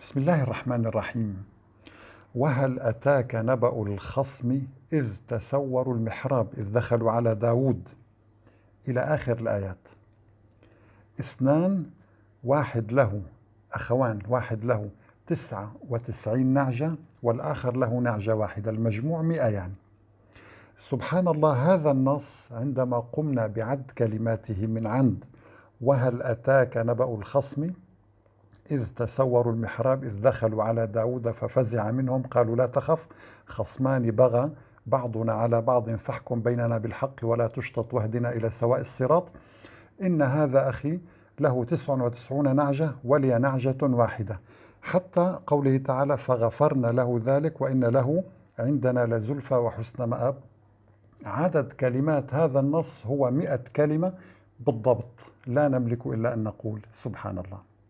بسم الله الرحمن الرحيم. وهل أتاك نبأ الخصم إذ تسوروا المحراب إذ دخلوا على داود؟ إلى آخر الآيات. اثنان واحد له. أخوان واحد له. تسعة وتسعين نعجة والآخر له نعجة واحدة. المجموع مئة يعني سبحان الله هذا النص عندما قمنا بعد كلماته من عند. وهل أتاك نبأ الخصم؟ إذ تسوروا المحراب إذ دخلوا على داود ففزع منهم قالوا لا تخف خصمان بغى بعضنا على بعض فاحكم بيننا بالحق ولا تشطط واهدنا إلى سواء الصراط. إن هذا أخي له تسع وتسعون نعجة ولي نعجة واحدة. حتى قوله تعالى فغفرنا له ذلك وإن له عندنا لزلفى وحسن مآب. عدد كلمات هذا النص هو مئة كلمة بالضبط. لا نملك إلا أن نقول سبحان الله.